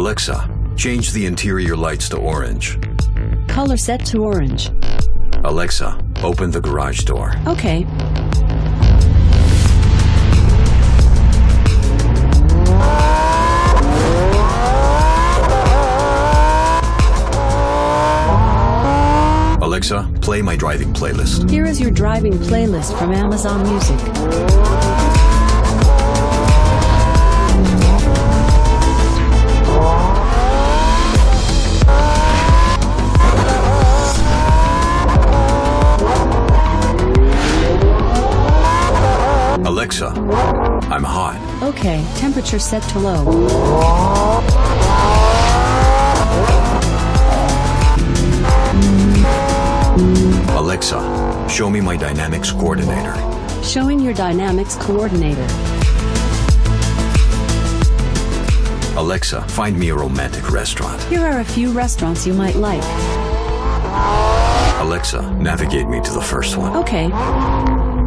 Alexa, change the interior lights to orange. Color set to orange. Alexa, open the garage door. Okay. Alexa, play my driving playlist. Here is your driving playlist from Amazon Music. Alexa, I'm hot. Okay, temperature set to low. Alexa, show me my dynamics coordinator. Showing your dynamics coordinator. Alexa, find me a romantic restaurant. Here are a few restaurants you might like. Alexa, navigate me to the first one. Okay.